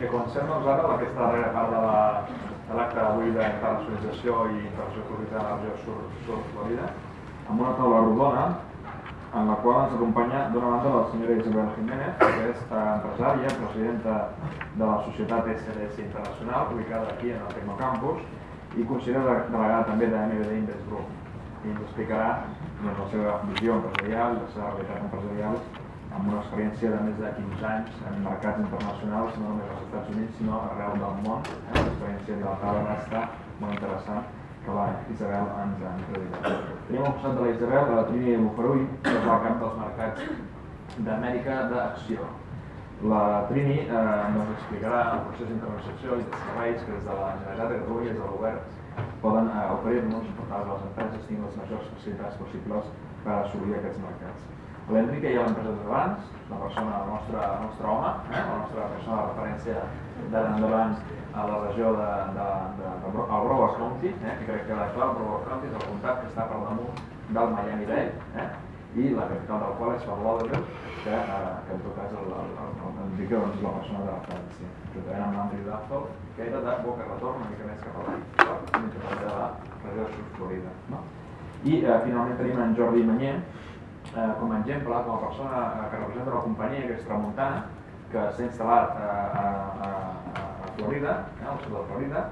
que comencem doncs ara aquesta darrera part de la- l'acte d'avui d'internacionalització i internacionalització de la sur, sur Florida, amb una taula rodona en la qual ens acompanya d'una banda la senyora Isabel Jiménez, que és empresària, presidenta de la societat SDS Internacional, ubicada aquí en el Tecnocampus, i consellera de- delegada també de MBD Invest Group. I ens explicarà doncs, la seva visió empresarial, la seva realitat empresarial, amb una experiència de més de 15 anys en mercats internacionals, no només als Estats Units, sinó arreu del món. Eh? L'experiència de la taula està molt interessant, que la Isabel ens ha introduït. Tenim al costat de la Isabel la Trini Bufarull, que és la cap dels mercats d'Amèrica d'Acció. La Trini eh, ens explicarà el procés d'internacionalització i de serveis que des de la Generalitat de Catalunya des del govern poden eh, oferir-nos per que les empreses tinguin les majors facilitats possibles per assolir aquests mercats. L'Enrique ja l'hem presentat abans, la persona, el nostre, el nostre home, eh? la nostra persona de referència d'ara endavant a la regió de, de, de, de, de el Broward County, eh? que crec que la clau Broward County és el comtat que està per damunt del Miami-Dade, eh? i la capital del qual és Fort Lauderdale, que, eh, que en tot cas el, el, el, el Enrique doncs, la persona de referència, juntament amb l'Andrew Dazzle, que era de Boca Retorn, una mica més cap a dalt, i també de la regió de Sud Florida. No? I eh, finalment tenim en Jordi Manyer, eh, com a exemple, com a persona eh, que representa una companyia que és Tramuntana, que s'ha instal·lat eh, a, a, a, a Florida, eh, al sud de Florida.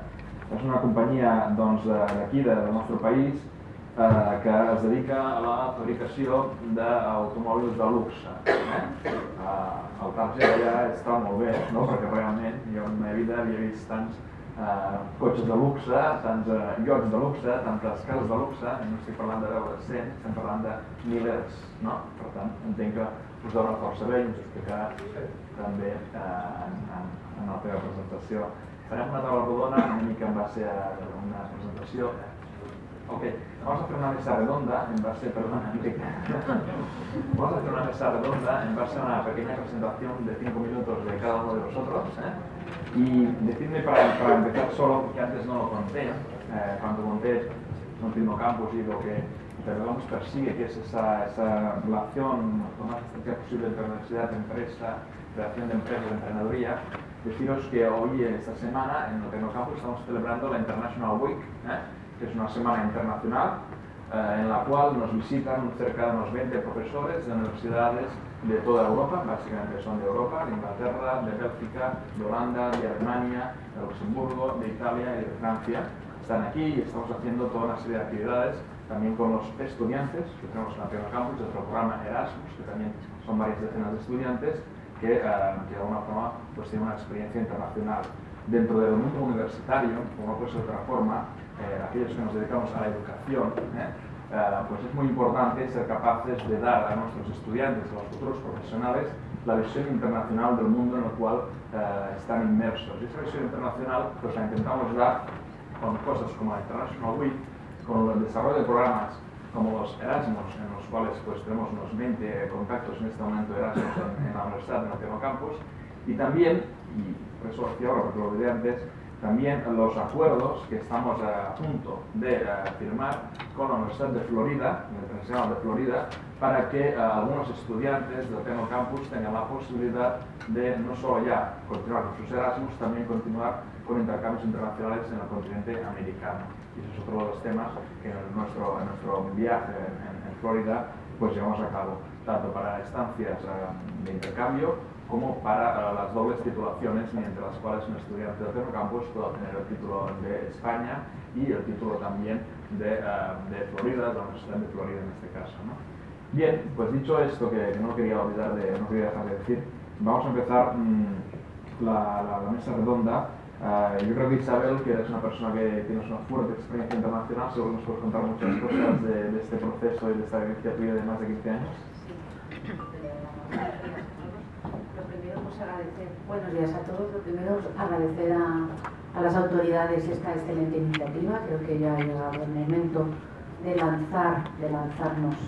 És una companyia doncs, d'aquí, de, del nostre país, eh, que es dedica a la fabricació d'automòbils de luxe. Eh? Eh, el target allà està molt bé, no? perquè realment jo en la meva vida havia vist tants eh, cotxes de luxe, tants eh, iots de luxe, tantes cases de luxe, no estic parlant de veure 100, estem parlant de milers, no? Per tant, entenc que us dona força bé i ens explicarà també eh, en, en, en la teva presentació. Farem una taula rodona, una mica en base a una presentació. Ok, vamos a hacer una mesa redonda en base, Enrique. Vamos a hacer una mesa redonda en base a una pequeña presentación de 5 minutos de cada uno de vosotros. ¿eh? Y decidme para, para empezar solo, porque antes no lo conté, eh, cuando conté Continuo Campus y lo que Intervamos persigue, que es esa, esa relación lo más estricta posible entre universidad, empresa, creación de empresas, emprendeduría. Deciros que hoy, esta semana, en el Tecnocampus estamos celebrando la International Week, ¿eh? que es una semana internacional eh, en la cual nos visitan cerca de unos 20 profesores de universidades de toda Europa, básicamente son de Europa, de Inglaterra, de Bélgica, de Holanda, de Alemania, de Luxemburgo, de Italia y de Francia. Están aquí y estamos haciendo toda una serie de actividades también con los estudiantes, que tenemos en la Tierra Campus, nuestro programa Erasmus, que también son varias decenas de estudiantes, que, eh, que de alguna forma pues, tienen una experiencia internacional. Dentro del mundo universitario, como no puede ser de otra forma, eh, aquellos que nos dedicamos a la educación, ¿eh? Eh, pues es muy importante ser capaces de dar a nuestros estudiantes, a los futuros profesionales, la visión internacional del mundo en el cual eh, están inmersos. Y esa visión internacional pues la intentamos dar con cosas como la International Week, con el desarrollo de programas como los Erasmus, en los cuales pues tenemos unos 20 contactos en este momento Erasmus en, en la Universidad de Campus, y también, y por eso ahora porque lo olvidé antes, también los acuerdos que estamos a punto de firmar con la Universidad de Florida, la Universidad de Florida, para que eh, algunos estudiantes del Tecno Campus tengan la posibilidad de no solo ya continuar con sus Erasmus, también continuar con intercambios internacionales en el continente americano. Y ese es otro de los temas que en nuestro, en nuestro viaje en, en Florida pues llevamos a cabo, tanto para estancias eh, de intercambio como para las dobles titulaciones mediante las cuales un estudiante de Tecno Campus pueda obtener el título de España y el título también de, uh, de Florida, de la Universidad de Florida en este caso. ¿no? Bien, pues dicho esto, que, no quería olvidar de, no quería dejar de decir, vamos a empezar mmm, la, la, la, mesa redonda. Uh, yo creo que Isabel, que eres una persona que tienes una fuerte experiencia internacional, seguro nos puedes contar muchas cosas de, de este proceso y de esta vivencia tuya de más de 15 años. Buenos días a todos. Lo primero, agradecer a, las autoridades esta excelente iniciativa. Creo que ya ha llegado el momento de lanzar, de lanzarnos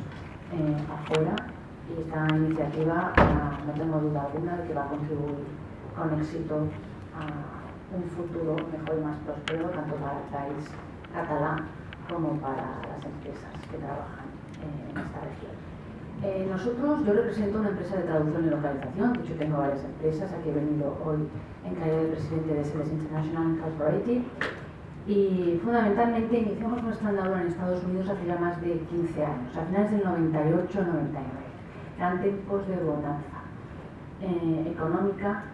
eh, afuera. Y esta iniciativa, uh, no tengo duda alguna de que va a contribuir con éxito a un futuro mejor y más próspero, tanto para el país catalán como para las empresas que trabajan eh, en esta región. Eh, nosotros, yo represento una empresa de traducción y localización, de hecho tengo varias empresas, aquí he venido hoy en calidad de presidente de Seles International Incorporated y fundamentalmente iniciamos nuestra andadura en Estados Unidos hace ya más de 15 años, a finales del 98-99. Eran tiempos de bonanza eh, económica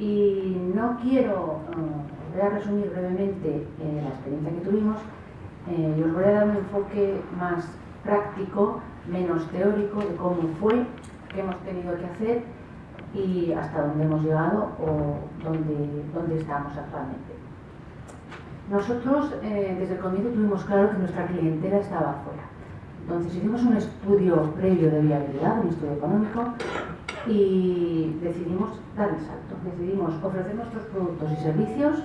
y no quiero, eh, voy a resumir brevemente la experiencia que tuvimos y os voy a dar un enfoque más práctico menos teórico de cómo fue, qué hemos tenido que hacer y hasta dónde hemos llegado o dónde, dónde estamos actualmente. Nosotros eh, desde el comienzo tuvimos claro que nuestra clientela estaba afuera. Entonces hicimos un estudio previo de viabilidad, un estudio económico, y decidimos dar el salto. Decidimos ofrecer nuestros productos y servicios,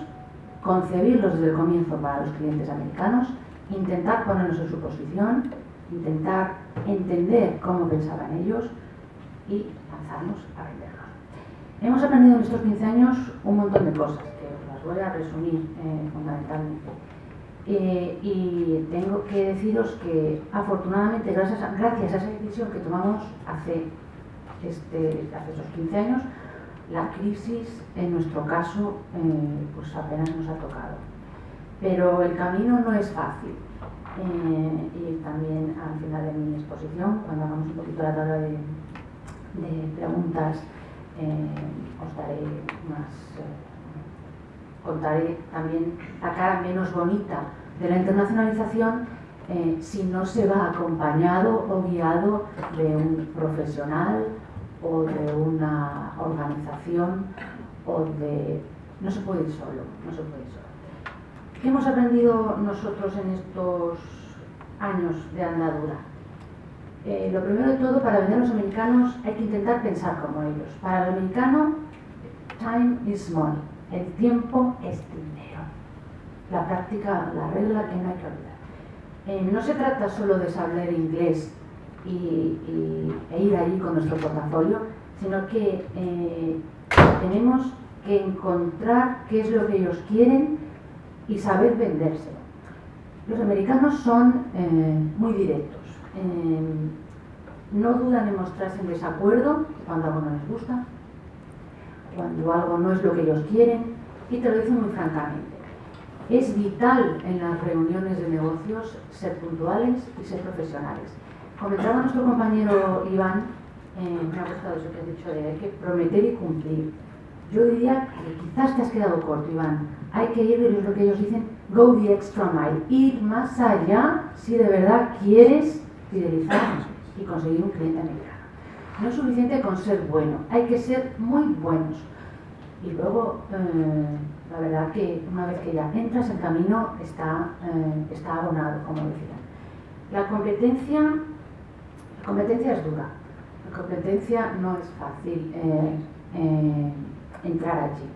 concebirlos desde el comienzo para los clientes americanos, intentar ponernos en su posición intentar entender cómo pensaban ellos y lanzarnos a venderlos. Hemos aprendido en estos 15 años un montón de cosas, que las voy a resumir eh, fundamentalmente. Eh, y tengo que deciros que afortunadamente gracias a, gracias a esa decisión que tomamos hace, este, hace esos 15 años, la crisis en nuestro caso eh, pues apenas nos ha tocado. Pero el camino no es fácil. Eh, y también al final de mi exposición, cuando hagamos un poquito la tabla de, preguntas, eh, os daré más, eh, contaré también la cara menos bonita de la internacionalización si no se va acompañado o guiado de un profesional o de una organización o de... no se puede ir solo, no se puede ir solo. ¿Qué hemos aprendido nosotros en estos años de andadura? Eh, lo primero de todo, para vender a los americanos hay que intentar pensar como ellos. Para el americano, time is money. El tiempo es dinero. La práctica, la regla que no hay que olvidar. Eh, no se trata solo de saber inglés y, e ir allí con nuestro portafolio, sino que eh, tenemos que encontrar qué es lo que ellos quieren y saber venderse. Los americanos son eh, muy directos. Eh, no dudan en mostrarse en desacuerdo cuando algo no les gusta, cuando algo no es lo que ellos quieren y te lo dicen muy francamente. Es vital en las reuniones de negocios ser puntuales y ser profesionales. Comentaba nuestro compañero Iván, eh, me ha gustado eso que has dicho de hay que prometer y cumplir. Yo diría que quizás te has quedado corto, Iván hay que ir, es lo que ellos dicen, go the extra mile, ir más allá si de verdad quieres fidelizar y conseguir un cliente americano. No es suficiente con ser bueno, hay que ser muy buenos. Y luego, eh, la verdad que una vez que ya entras, el camino está, eh, está abonado, como decían. La competencia, la competencia es dura, la competencia no es fácil eh, entrar allí.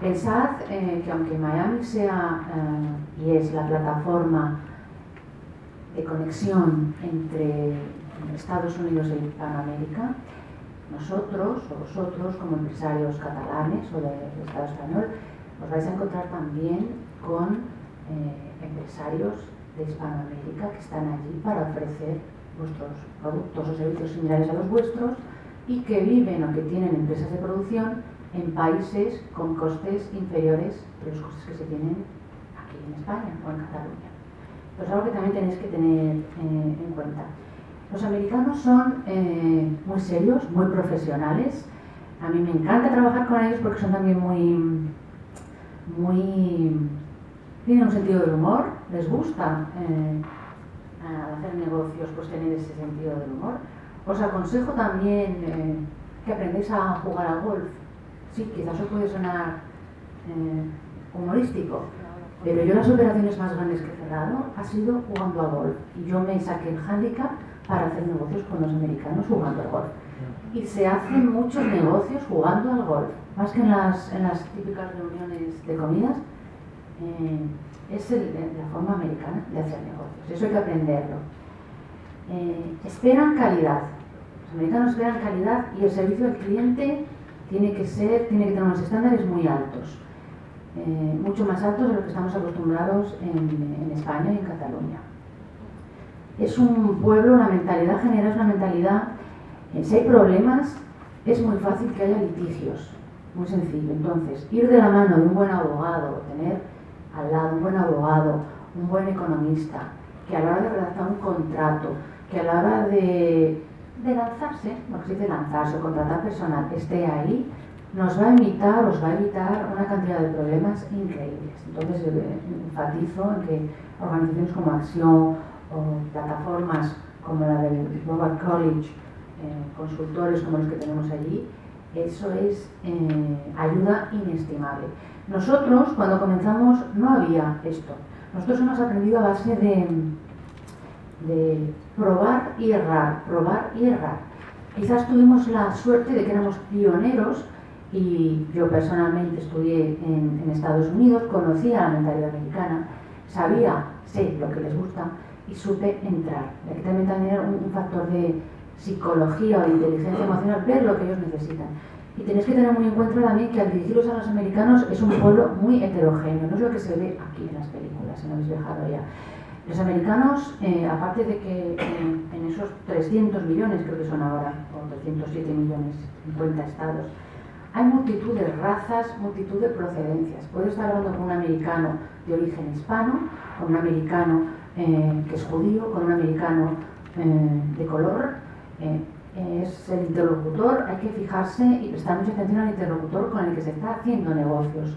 Pensad eh, que aunque Miami sea eh, y es la plataforma de conexión entre Estados Unidos e Hispanoamérica, nosotros o vosotros como empresarios catalanes o del Estado español os vais a encontrar también con eh, empresarios de Hispanoamérica que están allí para ofrecer vuestros productos o servicios similares a los vuestros y que viven o que tienen empresas de producción en países con costes inferiores a los costes que se tienen aquí en España o en Cataluña. Pues algo que también tenéis que tener eh, en cuenta. Los americanos son eh, muy serios, muy profesionales. A mí me encanta trabajar con ellos porque son también muy, muy, tienen un sentido del humor, les gusta eh, hacer negocios, pues tener ese sentido del humor. Os aconsejo también que aprendáis a jugar al golf sí, quizás eso puede sonar eh, humorístico, pero yo las operaciones más grandes que he cerrado ha sido jugando a golf. Y yo me saqué el handicap para hacer negocios con los americanos jugando al golf. Y se hacen muchos negocios jugando al golf, más que en las, en las típicas reuniones de comidas. Eh, es la forma americana de hacer negocios, eso hay que aprenderlo. Eh, esperan calidad, los americanos esperan calidad y el servicio al cliente tiene que ser, tiene que tener unos estándares muy altos, eh, mucho más altos de lo que estamos acostumbrados en, España y en Cataluña. es un pueblo, la mentalidad general es una mentalidad, eh, si hay problemas, es muy fácil que haya litigios, muy sencillo. Entonces, ir de la mano de un buen abogado, tener al lado un buen abogado, un buen economista, que a la hora de redactar un contrato, que a la hora de, de lanzarse, que se dice lanzarse o contratar personal, esté ahí, nos va a evitar, os va a evitar una cantidad de problemas increíbles. Entonces, eh, enfatizo en que organizaciones como Acción o plataformas como la del Global College, eh, consultores como los que tenemos allí, eso es eh, ayuda inestimable. Nosotros, cuando comenzamos, no había esto. Nosotros hemos aprendido a base de, de probar y errar, probar y errar. Quizás tuvimos la suerte de que éramos pioneros y yo personalmente estudié en, en Estados Unidos, conocía la mentalidad americana, sabía, sé lo que les gusta y supe entrar. Aquí también, también un, un factor de psicología o de inteligencia emocional, ver lo que ellos necesitan. Y tenéis que tener muy en cuenta también que al dirigirlos a los americanos es un pueblo muy heterogéneo, no es lo que se ve aquí en las películas, si no habéis viajado ya. Los americanos, eh, aparte de que en, en, esos 300 millones, creo que son ahora, o 307 millones, 50 estados, hay multitud de razas, multitud de procedencias. Puedes estar hablando con un americano de origen hispano, con un americano eh, que es judío, con un americano eh, de color. Eh, es el interlocutor, hay que fijarse y prestar mucha atención al interlocutor con el que se está haciendo negocios,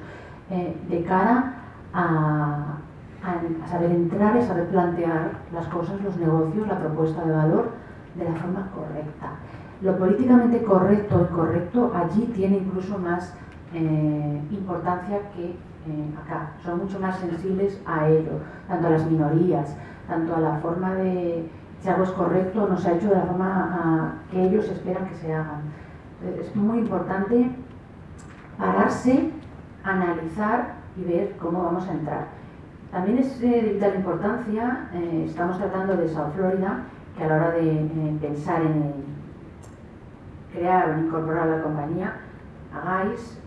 eh, de cara a, a, a saber entrar y saber plantear las cosas, los negocios, la propuesta de valor de la forma correcta lo políticamente correcto y correcto allí tiene incluso más eh, importancia que eh, acá. Son mucho más sensibles a ello, tanto a las minorías, tanto a la forma de si algo es correcto no se ha hecho de la forma a, que ellos esperan que se hagan. Es muy importante pararse, analizar y ver cómo vamos a entrar. También es eh, de vital importancia, eh, estamos tratando de South Florida, que a la hora de eh, pensar en crear o incorporar la compañía, hagáis,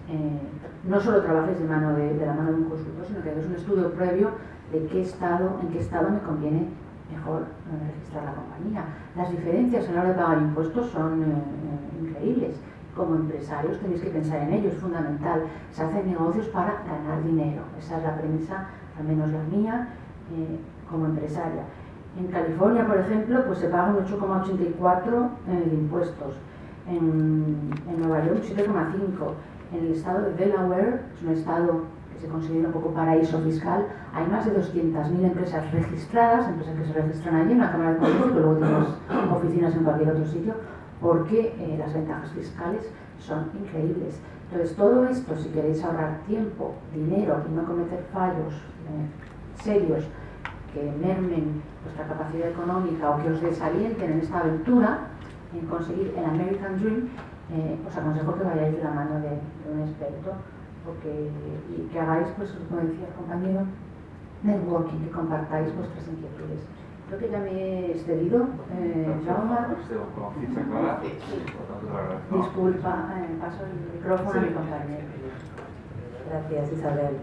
no solo trabajéis de, mano de, de, la mano de un consultor, sino que hagáis un estudio previo de qué estado, en qué estado me conviene mejor registrar la compañía. Las diferencias a la hora de pagar impuestos son increíbles. Como empresarios tenéis que pensar en ello, es fundamental. Se hacen negocios para ganar dinero. Esa es la premisa, al menos la mía, eh, como empresaria. En California, por ejemplo, pues se pagan 8,84 de impuestos en, en Nueva York 7,5. En el estado de Delaware, es un estado que se considera un poco paraíso fiscal, hay más de 200.000 empresas registradas, empresas que se registran allí en la Cámara de Comercio, que luego tenemos oficinas en cualquier otro sitio, porque eh, las ventajas fiscales son increíbles. Entonces, todo esto, si queréis ahorrar tiempo, dinero y no cometer fallos eh, serios que mermen vuestra capacidad económica o que os desalienten en esta aventura, en conseguir el American Dream, eh, os aconsejo que vayáis de la mano de, de un experto porque, y que hagáis, pues, como decía el compañero, networking, que compartáis vuestras inquietudes. Creo que ya me he excedido. Eh, Jaume. Disculpa, eh, paso el micrófono a mi compañero. Gracias, Isabel.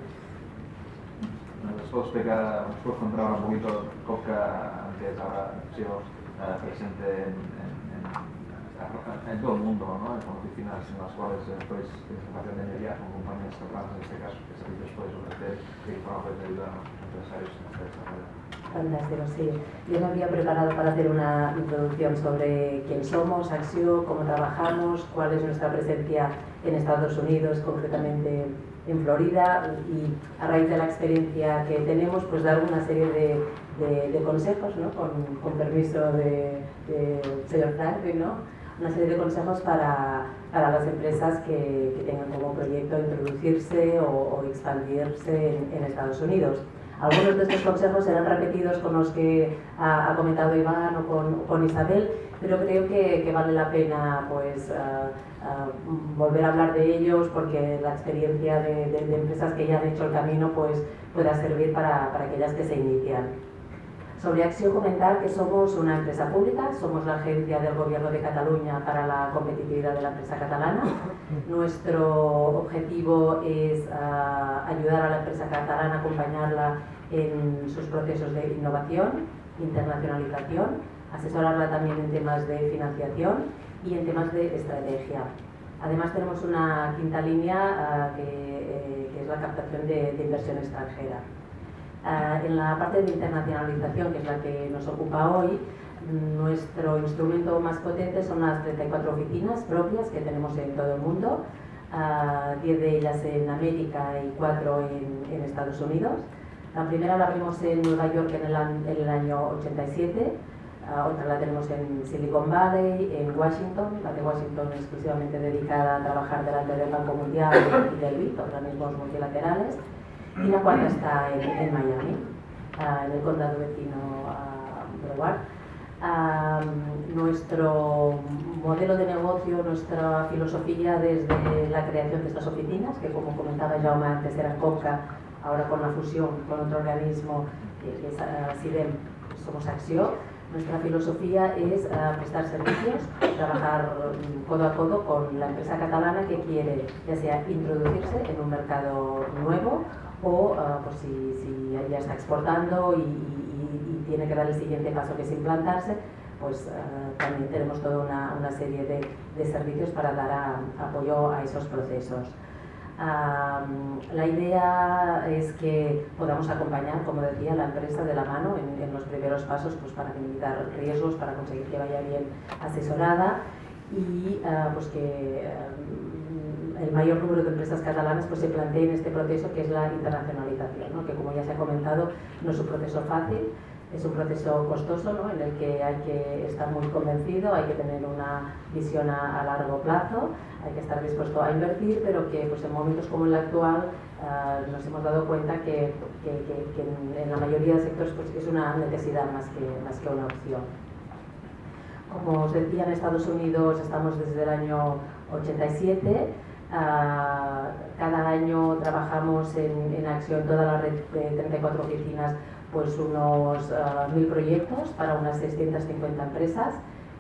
¿Nos puedo explicar, nos puedo contar un poquito Coca, que es ahora sido eh, presente en, en, en, en, todo el mundo, ¿no? con oficinas en las cuales después podéis información de energía con compañías catalanas, en este caso, que sabéis después, sobre qué información podéis ayudar a los empresarios en esta desarrollo? Fantástico, sí. Yo me había preparado para hacer una introducción sobre quién somos, Axio, cómo trabajamos, cuál es nuestra presencia en Estados Unidos, concretamente en Florida, y a raíz de la experiencia que tenemos, pues dar una serie de, de, consejos, ¿no? con, con permiso de, de señor Franklin, ¿no? una serie de consejos para, para las empresas que, que, tengan como proyecto introducirse o, expandirse en, Estados Unidos. Algunos de estos consejos serán repetidos con los que ha, comentado Iván o con, Isabel, pero creo que, vale la pena pues, volver a hablar de ellos porque la experiencia de, empresas que ya han hecho el camino pues, pueda servir para aquellas que se inician. Sobre Acción comentar que somos una empresa pública, somos la agencia del Gobierno de Cataluña para la competitividad de la empresa catalana. Nuestro objetivo es uh, ayudar a la empresa catalana, acompañarla en sus procesos de innovación. internacionalización, asesorarla también en temas de financiación y en temas de estrategia. Además tenemos una quinta línea que, que, es la captación de, de inversión extranjera. En la parte de internacionalización, que es la que nos ocupa hoy, nuestro instrumento más potente son las 34 oficinas propias que tenemos en todo el mundo, 10 de ellas en América y 4 en, en, Estados Unidos. La primera la abrimos en Nueva York en el, en el año 87, otra la tenemos en Silicon Valley, en Washington, la de Washington exclusivamente dedicada a trabajar delante del Banco Mundial y del BID, organismos multilaterales, la cuarta está en, en Miami, en el condado vecino a Broward nuestro modelo de negocio, nuestra filosofía desde la creación de estas oficinas, que como comentaba Jaume antes eran COPCA, ahora con la fusión con otro organismo que es SIDEM, somos Axio, nuestra filosofía es prestar servicios, trabajar codo a codo con la empresa catalana que quiere ya sea introducirse en un mercado nuevo o pues si, si, ya está exportando y, tiene que dar el siguiente paso que es implantarse, pues uh, también tenemos toda una, una serie de, de, servicios para dar a, apoyo a esos procesos. La idea es que podamos acompañar, como decía, la empresa de la mano en, en los primeros pasos pues, para minimizar riesgos, para conseguir que vaya bien asesorada y uh, pues que uh, el mayor número de empresas catalanas pues, se planteen este proceso que es la internacionalización, ¿no? que como ya se ha comentado no es un proceso fácil, es un proceso costoso ¿no? en el que hay que estar muy convencido, hay que tener una visión a, a largo plazo, hay que estar dispuesto a invertir, pero que pues, en momentos como el actual uh, nos hemos dado cuenta que, que, que, que en, en, la mayoría de sectores pues, es una necesidad más que, más que una opción. Como os decía, en Estados Unidos estamos desde el año 87. Uh, cada año trabajamos en, en acción toda la red de 34 oficinas pues unos uh, proyectos para unas 650 empresas.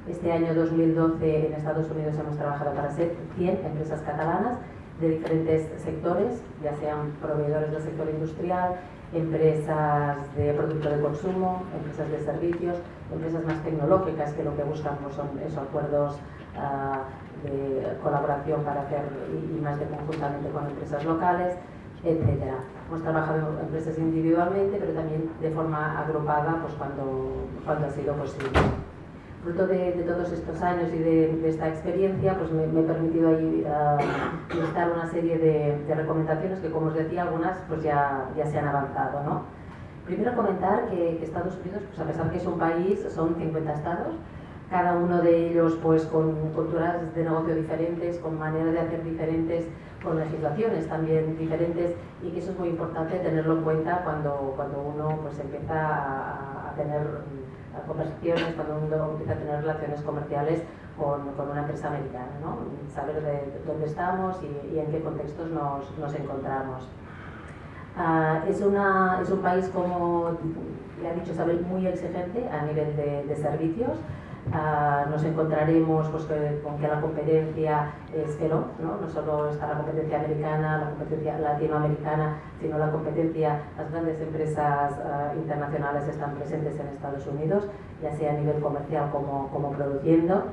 Este año 2012 en Estados Unidos hemos trabajado para 100 empresas catalanas de diferentes sectores, ya sean proveedores del sector industrial, empresas de producto de consumo, empresas de servicios, empresas más tecnológicas que lo que buscan pues, son esos acuerdos uh, de colaboración para hacer y, más de conjuntamente con empresas locales, etcétera. Hemos trabajado empresas individualmente, pero también de forma agrupada pues cuando, cuando ha sido posible. Fruto de, de todos estos años y de, de esta experiencia, pues me, me, he permitido ahí uh, listar una serie de, de, recomendaciones que, como os decía, algunas pues ya, ya se han avanzado. ¿no? Primero comentar que, que Estados Unidos, pues a pesar que es un país, son 50 estados, cada uno de ellos pues con culturas de negocio diferentes, con maneras de hacer diferentes, con legislaciones también diferentes y que eso es muy importante tenerlo en cuenta cuando, cuando uno pues empieza a, tener conversaciones, cuando uno empieza a tener relaciones comerciales con, con una empresa americana, ¿no? saber de dónde estamos y, en qué contextos nos, nos encontramos. Uh, es, es un país, como ya ha dicho Isabel, muy exigente a nivel de servicios. Uh, nos encontraremos pues, que, con que la competencia es feroz, ¿no? no solo está la competencia americana, la competencia latinoamericana, sino la competencia, las grandes empresas uh, internacionales están presentes en Estados Unidos, ya sea a nivel comercial como, como produciendo.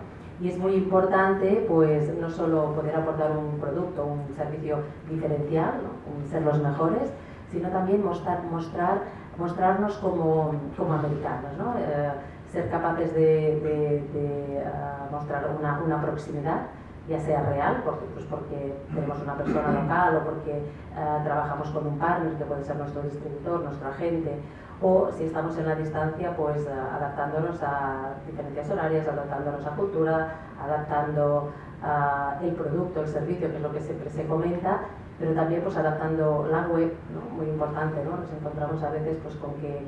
Y es muy importante pues, no solo poder aportar un producto, un servicio diferencial, ¿no? ser los mejores, sino también mostrar, mostrar, mostrarnos como, como americanos. ¿no? Eh, ser capaces de, uh, mostrar una, proximidad, ya sea real, porque, pues porque tenemos una persona local o porque uh, trabajamos con un partner que puede ser nuestro distribuidor, nuestro agente, o si estamos en la distancia, pues uh, adaptándonos a diferencias horarias, adaptándonos a cultura, adaptando el producto, el servicio, que es lo que siempre se comenta, pero también pues adaptando la web, ¿no? muy importante, ¿no? nos encontramos a veces pues con que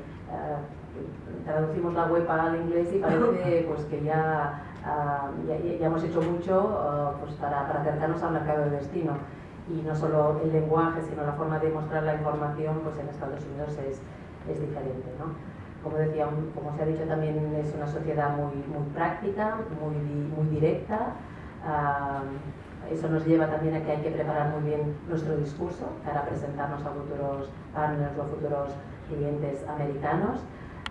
traducimos la web al inglés y parece pues, que ya, uh, ya, ya, hemos hecho mucho uh, pues, para, para, acercarnos al mercado de destino. Y no solo el lenguaje, sino la forma de mostrar la información pues, en Estados Unidos es, es diferente. ¿no? Como decía, como se ha dicho también, es una sociedad muy, muy práctica, muy, muy directa. Uh, eso nos lleva también a que hay que preparar muy bien nuestro discurso para presentarnos a futuros partners o futuros clientes americanos.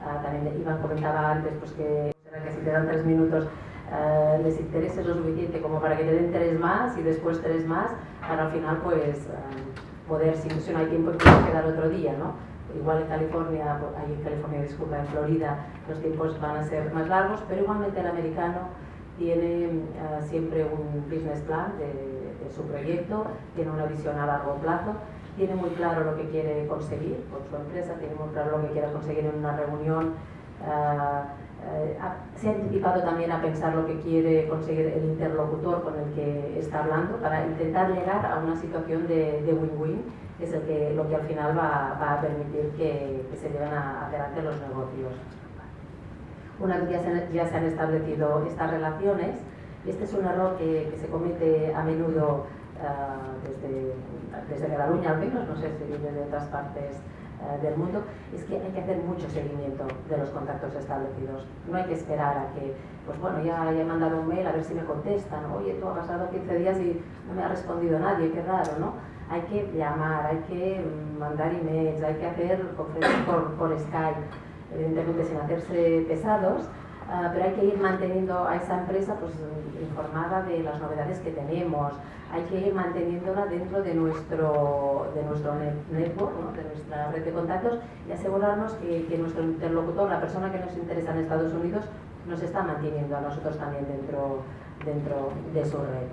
Ah, también Iván comentaba antes pues, que, que si te dan tres minutos eh, les interese lo suficiente como para que te den tres más y después tres más, para al final pues eh, poder, si, no hay tiempo, quedar otro día, ¿no? Igual en California, ahí en California, disculpa, en Florida los tiempos van a ser más largos, pero igualmente el americano tiene eh, siempre un business plan de, su proyecto, tiene una visión a largo plazo, tiene muy claro lo que quiere conseguir con su empresa, tiene muy claro lo que quiere conseguir en una reunión. Eh, se ha anticipado también a pensar lo que quiere conseguir el interlocutor con el que está hablando para intentar llegar a una situación de win-win, que es el que, lo que al final va, a permitir que, se lleven adelante los negocios. Una vez ya se, ya se han establecido estas relaciones, este es un error que, se comete a menudo uh, desde, desde Cataluña al menos, no sé si viene de otras partes eh, del mundo, es que hay que hacer mucho seguimiento de los contactos establecidos. No hay que esperar a que, pues bueno, ya, he mandado un mail a ver si me contestan, oye, tú ha pasado 15 días y no me ha respondido nadie, qué raro, ¿no? Hay que llamar, hay que mm, mandar emails, hay que hacer conferencias por, por Skype, evidentemente sin hacerse pesados, Ah, pero hay que ir manteniendo a esa empresa pues, informada de las novedades que tenemos, hay que ir manteniéndola dentro de nuestro, de nuestro network, de nuestra red de contactos y asegurarnos que, que, nuestro interlocutor, la persona que nos interesa en Estados Unidos, nos está manteniendo a nosotros también dentro, dentro de su red.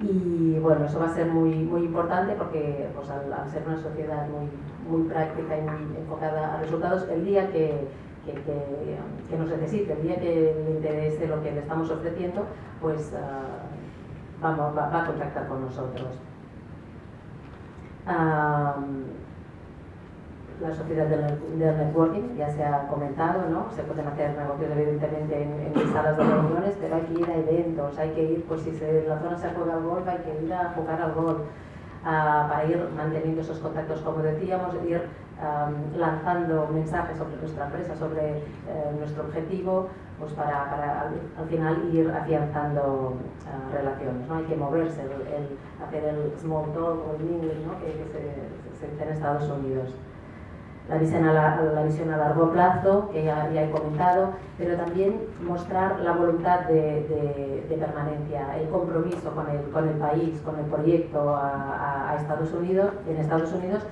Y bueno, eso va a ser muy, muy importante porque pues, al, ser una sociedad muy, muy práctica y muy enfocada a resultados, el día que que, nos necesite, el día que le interese lo que le estamos ofreciendo, pues uh, vamos, va, a contactar con nosotros. Um, la sociedad del, networking ya se ha comentado, ¿no? Se pueden hacer negocios evidentemente en, en salas de reuniones, pero hay que ir a eventos, hay que ir, pues si se, en la zona se juega al golf, hay que ir a jugar al golf, uh, para ir manteniendo esos contactos, como decíamos, ir lanzando mensajes sobre nuestra empresa, sobre eh, nuestro objetivo, pues para, para al, final ir afianzando uh, relaciones. ¿no? Hay que moverse, el, hacer el small talk o el mingling ¿no? que, se, se, dice en Estados Unidos. La visión, a la, visión a largo plazo, que ya, he comentado, pero también mostrar la voluntad de, permanencia, el compromiso con el, con el, país, con el proyecto a Estados Unidos, en Estados Unidos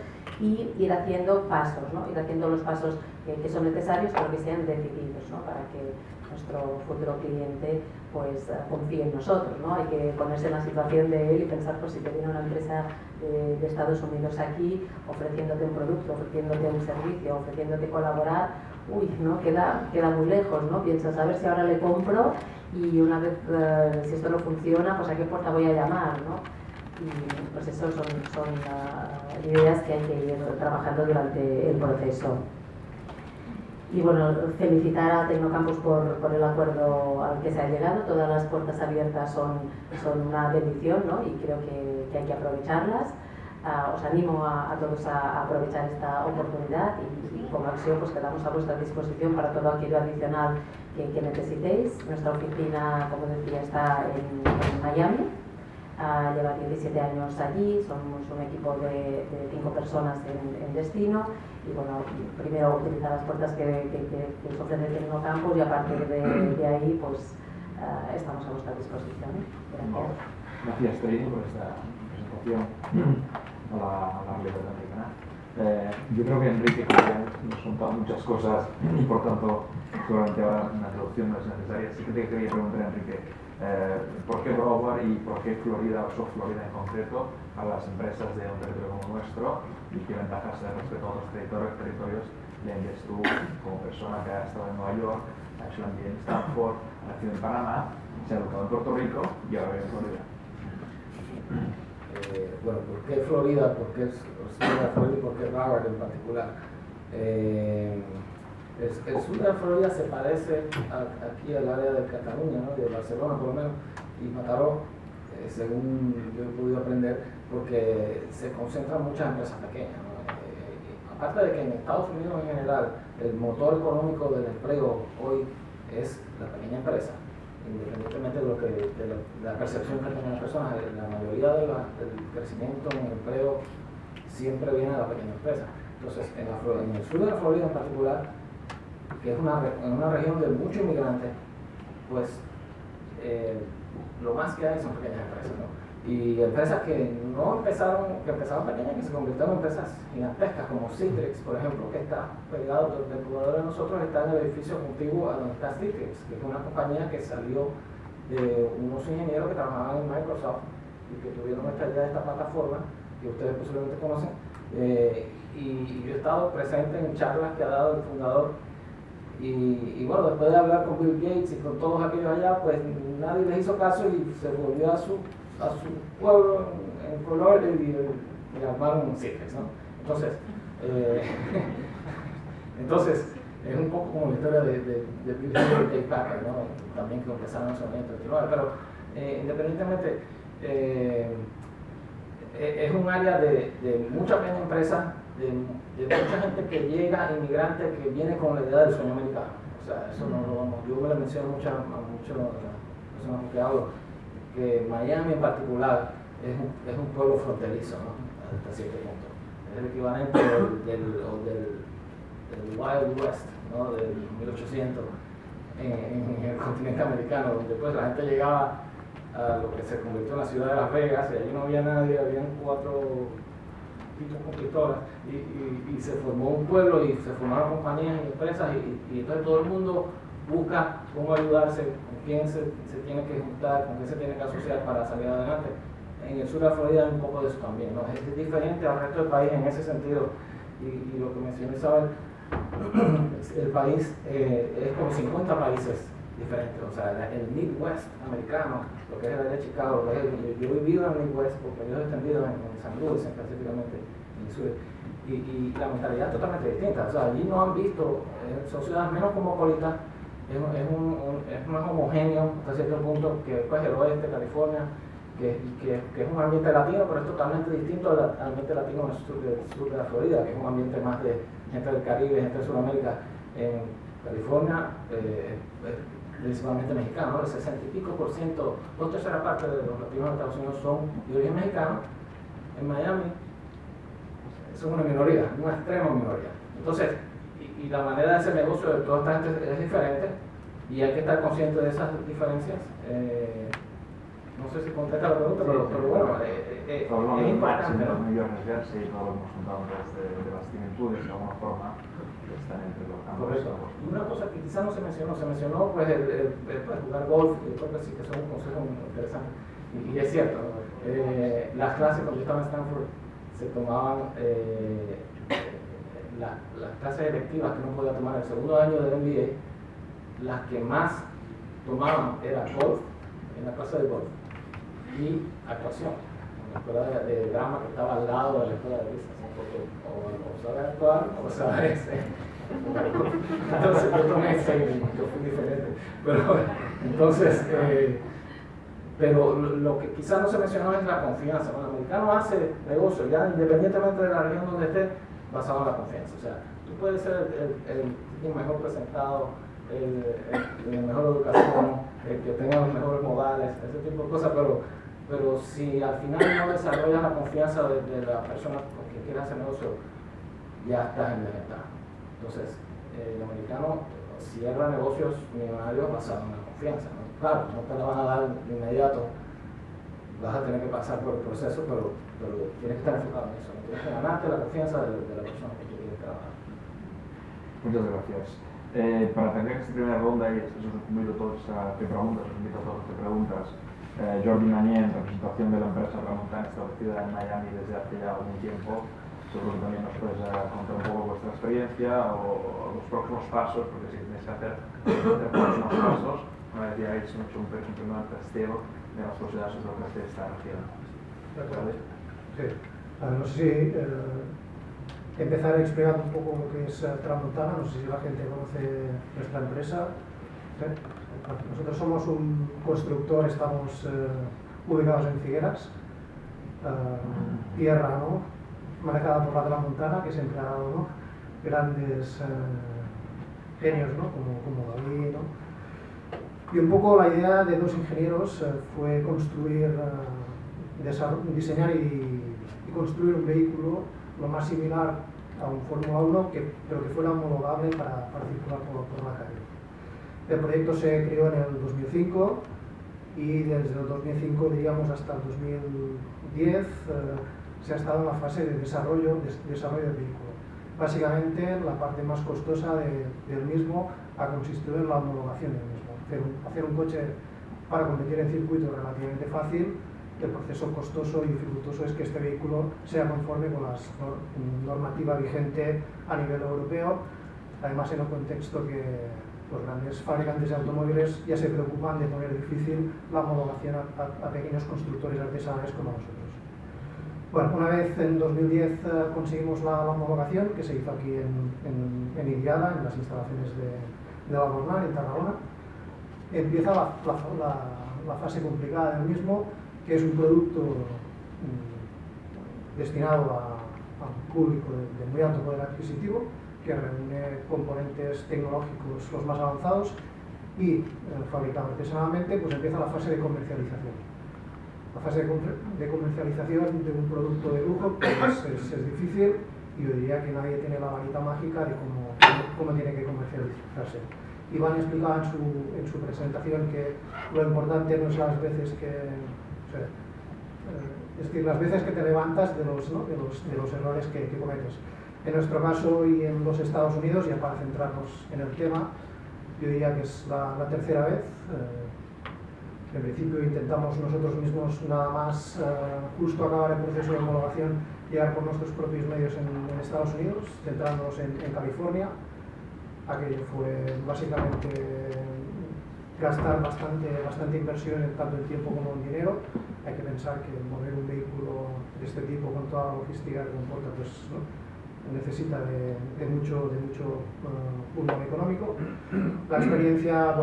y ir haciendo pasos, ¿no? ir haciendo los pasos que, que son necesarios pero que sean decididos ¿no? para que nuestro futuro cliente pues eh, confíe en nosotros. ¿no? Hay que ponerse en la situación de él y pensar pues, si te viene una empresa de, Estados Unidos aquí ofreciéndote un producto, ofreciéndote un servicio, ofreciéndote colaborar, uy, ¿no? queda, queda muy lejos, ¿no? piensas a ver si ahora le compro y una vez, uh, si esto no funciona, pues a qué puerta voy a llamar. ¿no? y pues eso son, son uh, ideas que hay que ir trabajando durante el proceso. Y bueno, felicitar a Tecnocampus por, el acuerdo al que se ha llegado. Todas las puertas abiertas son, una bendición ¿no? y creo que, hay que aprovecharlas. Uh, os animo a, todos a, a, aprovechar esta oportunidad y, y, como acción pues quedamos a vuestra disposición para todo aquello adicional que, que necesitéis. Nuestra oficina, como decía, está en, en Miami uh, lleva 17 años allí, somos un equipo de, de cinco personas en, en, destino y bueno, primero utilizar las puertas que, que, que, que ofrece el Tecnocampus y a partir de, de ahí pues uh, estamos a vuestra disposición. Gracias. Gracias, por esta presentación a la, a americana. Eh, yo creo que Enrique nos contado muchas cosas y por tanto seguramente ahora una introducción no es necesaria. Sí que te quería preguntar, Enrique, eh, por qué Broward y por qué Florida o South Florida en concreto a las empresas de un territorio como nuestro y qué ventajas respecto a otros territorios, territorios ves tú como persona que ha estado en Nueva York, ha hecho en Stanford, ha nacido en Panamá, se ha educado en Puerto Rico y ahora en Florida. Eh, bueno, ¿por qué Florida? ¿Por qué Florida y por qué Broward en particular? Eh, el, sur de Florida se parece aquí al área de Cataluña, ¿no? de Barcelona por lo menos, y Mataró, eh, según yo he podido aprender, porque se concentran muchas empresas pequeñas. Eh, aparte de que en Estados Unidos en general el motor económico del empleo hoy es la pequeña empresa, independientemente de, lo que, de, la, percepción que tengan las personas, la mayoría del crecimiento en el empleo siempre viene de la pequeña empresa. Entonces, en, la, en el sur de la Florida en particular, que es una, una región de muchos inmigrantes, pues eh, lo más que hay son pequeñas empresas. Y empresas que no empezaron, que empezaron pequeñas, que se convirtieron en empresas gigantescas, como Citrix, por ejemplo, que está pegado del jugador de nosotros, está en el edificio contiguo a donde está Citrix, que es una compañía que salió de unos ingenieros que trabajaban en Microsoft y que tuvieron esta idea de esta plataforma, que ustedes posiblemente conocen. Eh, y yo he estado presente en charlas que ha dado el fundador y, bueno, después de hablar con Bill Gates y con todos aquellos allá, pues nadie les hizo caso y se volvió a su, a su pueblo en, color y, y, armaron un ¿no? Entonces, eh, entonces, es un poco como la historia de, de, Bill Gates y Packard, ¿no? También que empezaron en su momento, pero eh, independientemente, eh, e, es un área de, de mucha pequeña de, mucha gente que llega, inmigrante, que viene con la idea del sueño americano. O sea, eso no lo vamos, yo me lo menciono mucho a muchas personas que hablo, que Miami en particular es un, es un pueblo fronterizo, ¿no? Hasta cierto punto. Es el equivalente del, del, del, Wild West, ¿no? Del 1800 en, en, el continente americano, donde pues la gente llegaba a lo que se convirtió en la ciudad de Las Vegas y allí no había nadie, habían cuatro constructoras y, se formó un pueblo y se formaron compañías y empresas y, entonces todo el mundo busca cómo ayudarse, con quién se, tiene que juntar, con quién se tiene que asociar para salir adelante. En el sur de Florida hay un poco de eso también, ¿no? es diferente al resto del país en ese sentido y, lo que mencioné Isabel, el país eh, es como 50 países diferentes, o sea, el Midwest americano, lo que es el área de Chicago, yo, he vivido en el Midwest por periodos extendidos en, en San Luis, específicamente en el sur, y, y, la mentalidad es totalmente distinta, o sea, allí no han visto, eh, son ciudades menos cosmopolitas, es, es, un, es más homogéneo hasta cierto punto que pues, el oeste, California, que, que, que, es un ambiente latino, pero es totalmente distinto al, ambiente latino en el sur de, sur de, la Florida, que es un ambiente más de gente del Caribe, gente de Sudamérica. En California, eh, principalmente mexicanos, el 60 y pico por ciento, dos terceras partes de los latinos de Estados Unidos son de origen mexicano. En Miami son una minoría, una extrema minoría. Entonces, y, la manera de hacer negocio de toda esta gente es diferente y hay que estar consciente de esas diferencias. Eh, no sé si contesta la pregunta, pero, pero bueno, eh, eh, es importante. ¿no? y todos hemos juntado de, de las similitudes de alguna forma Correcto. Y una cosa que quizás no se mencionó, se mencionó pues el, pues, jugar golf, y creo que sí que son un consejo muy interesante. Y, es cierto, eh, las clases cuando yo estaba en Stanford se tomaban eh, las clases electivas que uno podía tomar en el segundo año del MBA, las que más tomaban era golf, en la clase de golf, y actuación, la escuela de, drama que estaba al lado de la escuela de business, o, o, saber actuar o saber entonces yo tomé ese yo fui diferente. Pero entonces, eh, pero lo que quizás no se mencionó es la confianza. Cuando el americano hace negocio, ya independientemente de la región donde esté, basado en la confianza. O sea, tú puedes ser el, mejor presentado, el, el, mejor educación, el que tenga los mejores modales, ese tipo de cosas, pero, pero si al final no desarrollas la confianza de, de la persona con quien quieres hacer negocio, ya estás en desventaja. Entonces, el americano cierra negocios millonarios basados en la confianza. ¿no? Claro, no te la van a dar de inmediato, vas a tener que pasar por el proceso, pero, pero tienes que estar enfocado en eso. ¿no? Tienes que ganarte la confianza de, de la persona que quieres trabajar. Muchas gracias. Eh, para tener esta primera ronda, y os invito a todos a preguntas, os invito a todos que preguntas. Eh, Jordi Manier, en representación de la empresa Ramontan, establecida en Miami desde hace ya algún tiempo, seguro que también nos puedes contar un poco vuestra experiencia o, los próximos pasos, porque si tenéis que hacer, hacer próximos pasos, una vez ya habéis hecho un, primer testeo de las posibilidades de lo que hace esta región. ¿Vale? Sí. Ver, no sé si eh, empezar explicando un poco lo que es eh, Tramontana, no sé si la gente conoce nuestra empresa. ¿Sí? Nosotros somos un constructor, estamos eh, ubicados en Figueras, eh, tierra, ¿no? manejada por la de la Montana, que siempre ha dado grandes eh, genios ¿no? como, como. ¿no? Y un poco la idea de dos ingenieros fue construir, diseñar y, y, construir un vehículo lo más similar a un Fórmula 1, que, pero que fuera homologable para, para circular por, por, la calle. El proyecto se creó en el 2005 y desde el 2005, digamos, hasta el 2010 eh, se ha estado en la fase de desarrollo, de, desarrollo del vehículo. Básicamente, la parte más costosa de, del mismo ha consistido en la homologación del mismo. Hacer un, hacer un coche para competir en circuito relativamente fácil el proceso costoso y dificultoso es que este vehículo sea conforme con la normativa vigente a nivel europeo, además en un contexto que los grandes fabricantes de automóviles ya se preocupan de poner difícil la homologación a, a, pequeños constructores artesanales como nosotros. Bueno, una vez en 2010 eh, conseguimos la, la, homologación, que se hizo aquí en, en, en las instalaciones de, de la Bornal, en Tarragona, empieza la, fase complicada del mismo, que es un producto mm, destinado a, a, un público de, muy alto poder adquisitivo, que reúne componentes tecnológicos los más avanzados y eh, fabricado artesanalmente, pues empieza la fase de comercialización. La fase de, comercialización de un producto de lujo pues es, difícil y yo diría que nadie tiene la varita mágica de cómo, cómo tiene que comercializarse. Iván explicaba en su, en su presentación que lo importante no es las veces que eh, es decir, las veces que te levantas de los, de los, de los errores que, cometes. En nuestro caso y en los Estados Unidos, ya para centrarnos en el tema, yo diría que es la, la tercera vez. Eh, en principio intentamos nosotros mismos nada más eh, justo acabar el proceso de homologación, llegar por nuestros propios medios en, en Estados Unidos, centrándonos en, en California. Aquello fue básicamente gastar bastante, bastante inversión en tanto en tiempo como en dinero. Hay que pensar que mover un vehículo de este tipo con toda la logística que comporta pues, ¿no? Necesita de, mucho, de mucho uh, económico. La experiencia,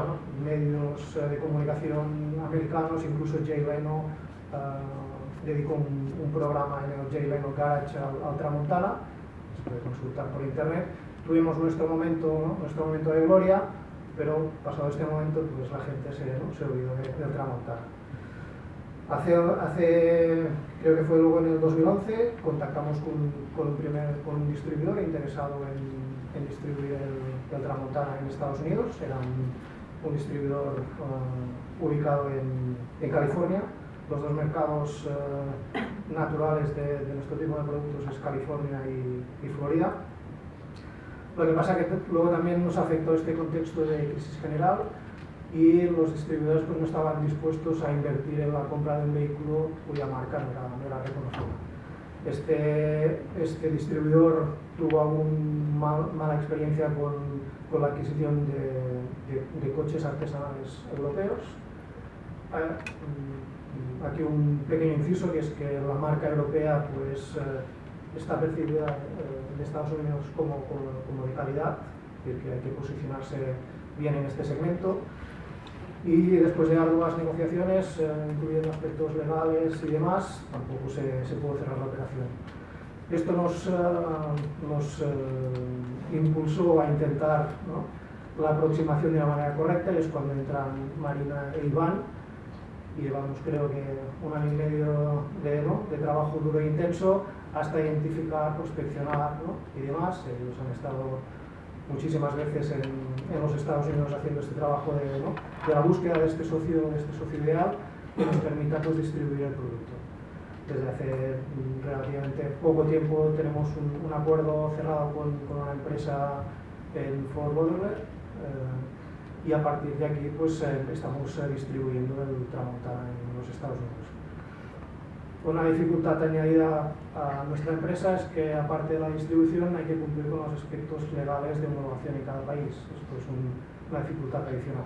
medios uh, de comunicación americanos, incluso Jay Leno uh, dedicó un, programa en el Jay Leno Garage al, al Tramontana, se puede consultar por internet. Tuvimos nuestro momento, nuestro momento de gloria, pero pasado este momento pues la gente se, ¿no? se olvidó de, de tramontar. Hace, hace, creo que fue luego en el 2011, contactamos con, con, un, primer, con un distribuidor interesado en, en distribuir el, el, Tramontana en Estados Unidos, era un, un distribuidor uh, ubicado en, en, California. Los dos mercados uh, naturales de, de, nuestro tipo de productos es California y, y Florida. Lo que pasa que luego también nos afectó este contexto de crisis general y los distribuidores pues, no estaban dispuestos a invertir en la compra de un vehículo cuya marca no era, no era reconocida. Este, este distribuidor tuvo aún mal, mala experiencia con, con la adquisición de, de, de, coches artesanales europeos. Eh, aquí un pequeño inciso que es que la marca europea pues, eh, está percibida eh, en Estados Unidos como, como, como, de calidad, es decir, que hay que posicionarse bien en este segmento. Y después de arduas negociaciones, eh, incluyendo aspectos legales y demás, tampoco se, se pudo cerrar la operación. Esto nos, eh, nos eh, impulsó a intentar ¿no? la aproximación de una manera correcta y es cuando entran Marina e Iván y llevamos creo que un año y medio de, ¿no? de trabajo duro e intenso hasta identificar, prospeccionar ¿no? y demás. Ellos han estado muchísimas veces en, en, los Estados Unidos haciendo este trabajo de, de la búsqueda de este socio, de este socio ideal que nos permita pues, distribuir el producto. Desde hace relativamente poco tiempo tenemos un, un acuerdo cerrado con, con, una empresa en Fort Lauderdale eh, y a partir de aquí pues, eh, estamos eh, distribuyendo el Tramontana en los Estados Unidos. Una dificultad añadida a nuestra empresa es que, aparte de la distribución, hay que cumplir con los aspectos legales de homologación en cada país. Esto es un, una dificultad adicional.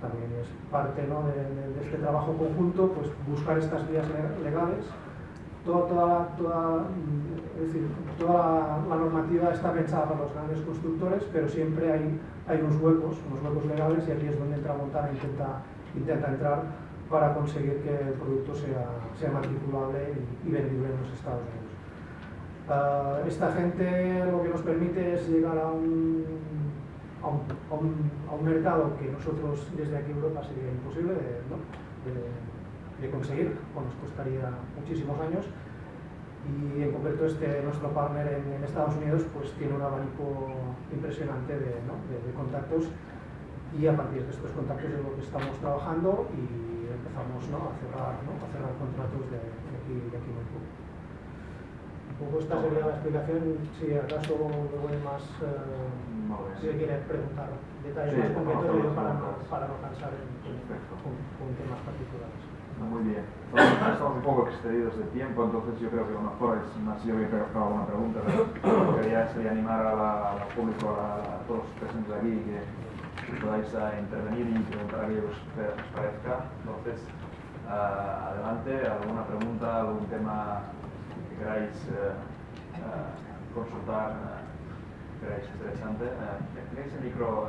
También es parte ¿no? de, este trabajo conjunto, pues buscar estas vías legales. Toda, toda, toda, es decir, toda la, la, normativa está pensada para los grandes constructores, pero siempre hay, hay unos huecos, unos huecos legales, y aquí es donde entra Montana intenta, intenta entrar para conseguir que el producto sea, sea matriculable y, y vendible en los Estados Unidos. Uh, esta gente lo que nos permite es llegar a un, a un, a un, a un mercado que nosotros desde aquí en Europa sería imposible de, ¿no? de, de conseguir, o nos costaría muchísimos años, y en concreto este nuestro partner en, Estados Unidos pues tiene un abanico impresionante de, contactos y a partir de estos contactos es lo que estamos trabajando y empezamos a, cerrar, a cerrar contratos de, aquí, de aquí muy poco. Un poco esta sería la explicación, si acaso luego hay más, eh, si quiere preguntar detalles más concretos para, no, para no cansar con, con temas particulares. Muy bien. estamos un poco excedidos de tiempo, entonces yo creo que a lo mejor es más yo que creo alguna pregunta, pero lo que quería sería animar al público, a, todos los presentes aquí, que, podáis uh, intervenir y preguntar aquello que os parezca. Entonces, uh, adelante, alguna pregunta, algún tema que queráis uh, consultar, que queráis interesante. ¿Tenéis el micro?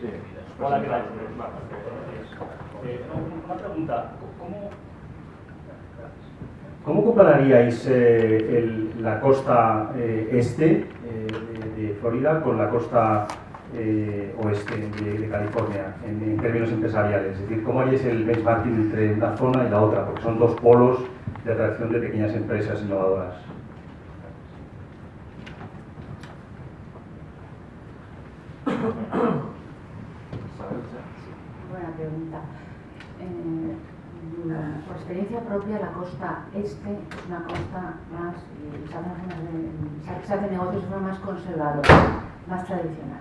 Sí. Hola, ¿qué tal? Eh, una pregunta. ¿Cómo, cómo compararíais eh, la costa eh, este de, Florida con la costa oeste de, California en, en, términos empresariales? Es decir, ¿cómo haríais el benchmarking entre una zona y la otra? Porque son dos polos de atracción de pequeñas empresas innovadoras. Buena pregunta. Eh, por experiencia propia, la costa este es una costa más, se, hace negocios de forma más conservadora, más tradicional.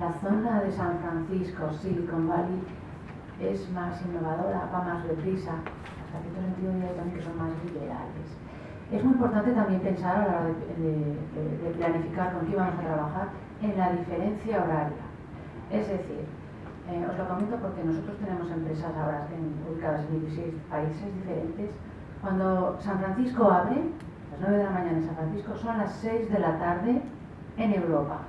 La zona de San Francisco, Silicon Valley, es más innovadora, va más deprisa, hasta cierto sentido también que son más liberales. Es muy importante también pensar a la hora de, de planificar con qué vamos a trabajar en la diferencia horaria. Es decir, eh, os lo comento porque nosotros tenemos empresas ahora ubicadas en 16 países diferentes. Cuando San Francisco abre, las 9 de la mañana en San Francisco, son las 6 de la tarde en Europa.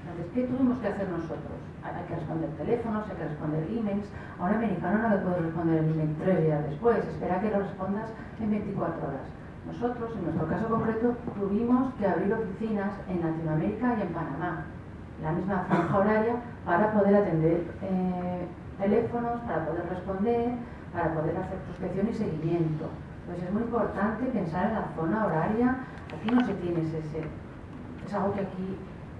Entonces, ¿qué tuvimos que hacer nosotros? Hay que responder teléfonos, hay que responder emails. A un americano no le puedes responder el email tres días después, espera que lo respondas en 24 horas. Nosotros, en nuestro caso concreto, tuvimos que abrir oficinas en Latinoamérica y en Panamá la misma franja horaria para poder atender eh, teléfonos, para poder responder, para poder hacer prospección y seguimiento. Entonces es muy importante pensar en la zona horaria. Aquí no se tiene ese, es algo que aquí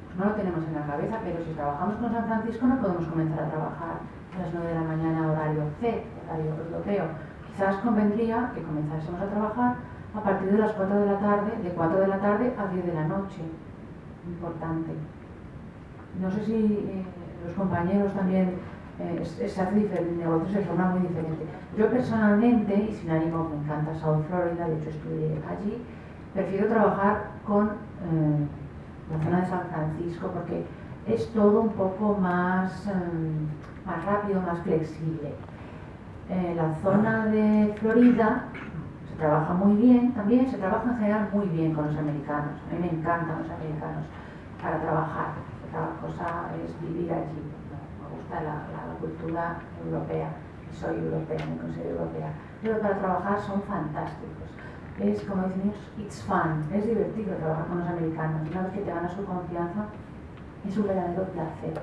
pues, no lo tenemos en la cabeza, pero si trabajamos con San Francisco no podemos comenzar a trabajar a las 9 de la mañana horario C, horario europeo. Quizás convendría que comenzásemos a trabajar a partir de las 4 de la tarde, de 4 de la tarde a 10 de la noche. Importante. No sé si eh, los compañeros también eh, se hacen negocios de forma muy diferente. Yo personalmente, y sin ánimo, me encanta South Florida, de hecho estudié allí, prefiero trabajar con eh, la zona de San Francisco porque es todo un poco más, más rápido, más flexible. la zona de Florida se trabaja muy bien, también se trabaja en general muy bien con los americanos. A mí me encantan los americanos para trabajar cada cosa es vivir allí. Me gusta la, cultura europea, soy europea, me considero europea. Pero para trabajar son fantásticos. Es como dicen it's fun, es divertido trabajar con los americanos. Una vez que te ganas su confianza, es un verdadero placer.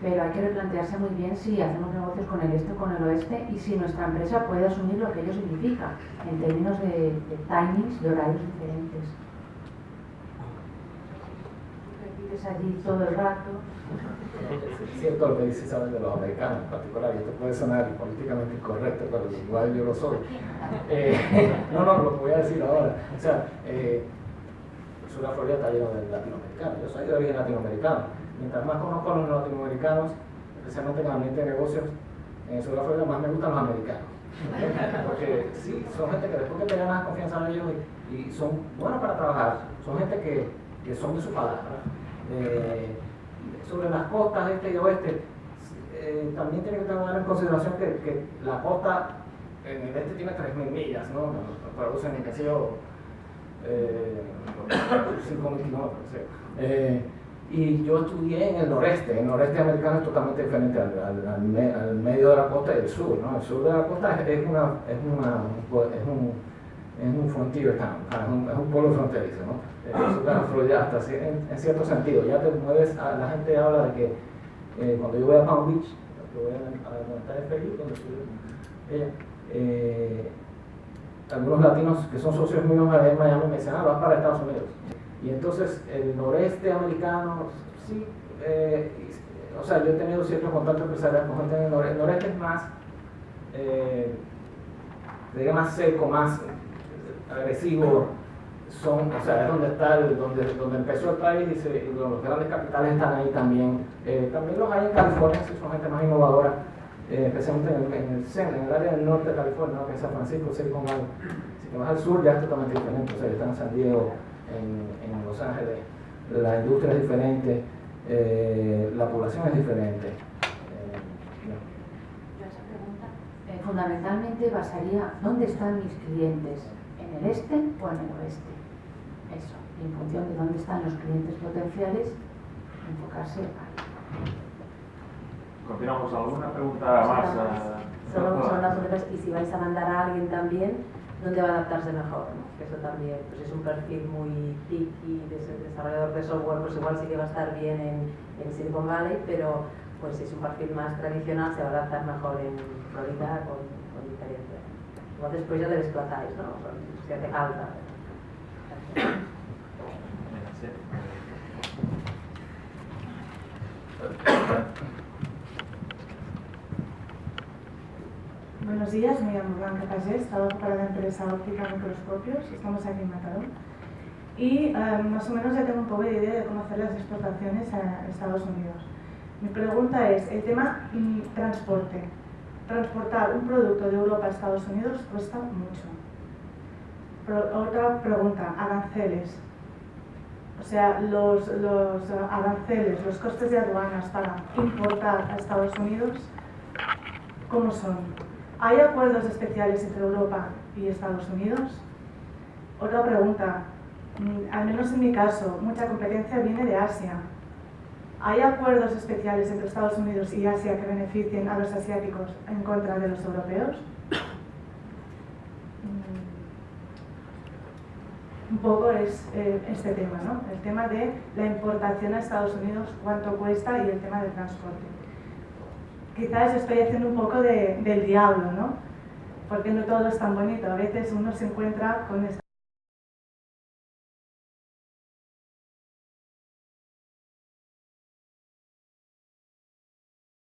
Pero hay que replantearse muy bien si hacemos negocios con el este o con el oeste y si nuestra empresa puede asumir lo que ello significa en términos de, de timings, de horarios diferentes allí todo el rato. Es cierto lo que dice Isabel de los americanos en particular, y esto puede sonar políticamente incorrecto, pero igual yo lo soy. Eh, no, no, lo que voy a decir ahora. O sea, eh, sur Florida está lleno de latinoamericanos. Yo soy de origen latinoamericano. Mientras más conozco a los latinoamericanos, especialmente en el ambiente de negocios, en sur Florida más me gustan los americanos. Porque sí, son gente que después que te ganas confianza en ellos y, son buenos para trabajar, son gente que, que son de su palabra. Eh, sobre las costas este y oeste, eh, también tiene que tomar en consideración que, la costa en el este tiene 3.000 millas, ¿no? Producen en yo, eh, 5.000 kilómetros. Eh, y yo estudié en el noreste, el noreste americano es totalmente diferente al, medio de la costa y el sur, ¿no? El sur de la costa es, una, es, una, es un es un frontier town, es un, pueblo fronterizo, ¿no? Es una Florida hasta en, cierto sentido. Ya te mueves, la gente habla de que eh, cuando yo voy a Palm Beach, que voy a, a donde está estoy eh, algunos latinos que son socios míos en Miami me decían, ah, vas para Estados Unidos. Y entonces el noreste americano, sí, eh, o sea, yo he tenido ciertos contactos empresariales con gente en el noreste, el noreste es más, eh, más seco, más agresivo, son, o sea, es donde está, donde, donde empezó el país y, se- los grandes capitales están ahí también. Eh, también los hay en California, sí, son gente más innovadora, eh, especialmente en el, en el centro, en el área del norte de California, ¿no? que es San Francisco, Silicon Valley. Si te vas al sur ya es totalmente diferente, o sea, están en San Diego, en, en Los Ángeles, la industria es diferente, eh, la población es diferente. Eh. Yo esa pregunta eh, fundamentalmente basaría, ¿dónde están mis clientes? ¿En el este o en el oeste? Eso, y en función de dónde están los clientes potenciales, enfocarse ahí. Continuamos. ¿Alguna pregunta más? Solo, una pregunta es, y si vais a mandar a alguien también, ¿dónde va a adaptarse mejor? no? Eso también, pues es un perfil muy TIC y des- desarrollador de software, pues igual sí que va a estar bien en, en Silicon Valley, pero pues si es un perfil más tradicional se va a adaptar mejor en Florida con. Igual después ya le desplazáis, ¿no? Si hace falta. Buenos días, me llamo Blanca Pagés, trabajo para la empresa Óptica Microscopios, estamos aquí en Mataró. Y eh, más o menos ya tengo un poco de idea de cómo hacer las exportaciones a Estados Unidos. Mi pregunta es, el tema mm, transporte. Transportar un producto de Europa a Estados Unidos cuesta mucho. Otra pregunta, aranceles. O sea, los, los aranceles, los costes de aduanas para importar a Estados Unidos, ¿cómo son? ¿Hay acuerdos especiales entre Europa y Estados Unidos? Otra pregunta, mm, al menos en mi caso, mucha competencia viene de Asia. ¿Hay acuerdos especiales entre Estados Unidos y Asia que beneficien a los asiáticos en contra de los europeos? Mm, Un poco es eh, este tema, ¿no? El tema de la importación a Estados Unidos, cuánto cuesta y el tema del transporte quizás estoy haciendo un poco de- del diablo, ¿no? Porque no todo es tan bonito. A veces uno se encuentra con esta